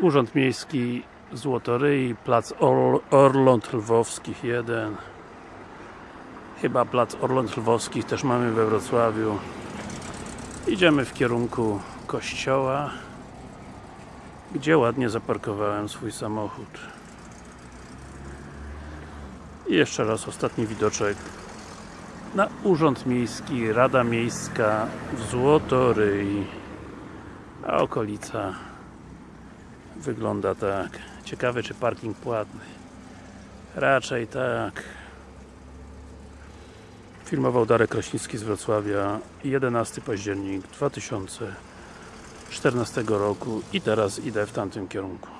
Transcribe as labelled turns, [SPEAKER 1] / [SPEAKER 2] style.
[SPEAKER 1] Urząd Miejski Złotoryi, Plac Or Orląt Lwowskich 1 Chyba Plac Orląt Lwowskich też mamy we Wrocławiu. Idziemy w kierunku kościoła gdzie ładnie zaparkowałem swój samochód. I jeszcze raz ostatni widoczek. Na Urząd Miejski, Rada Miejska w Złotoryi a okolica wygląda tak. Ciekawe czy parking płatny. Raczej tak. Filmował Darek Kraśnicki z Wrocławia 11 październik 2014 roku i teraz idę w tamtym kierunku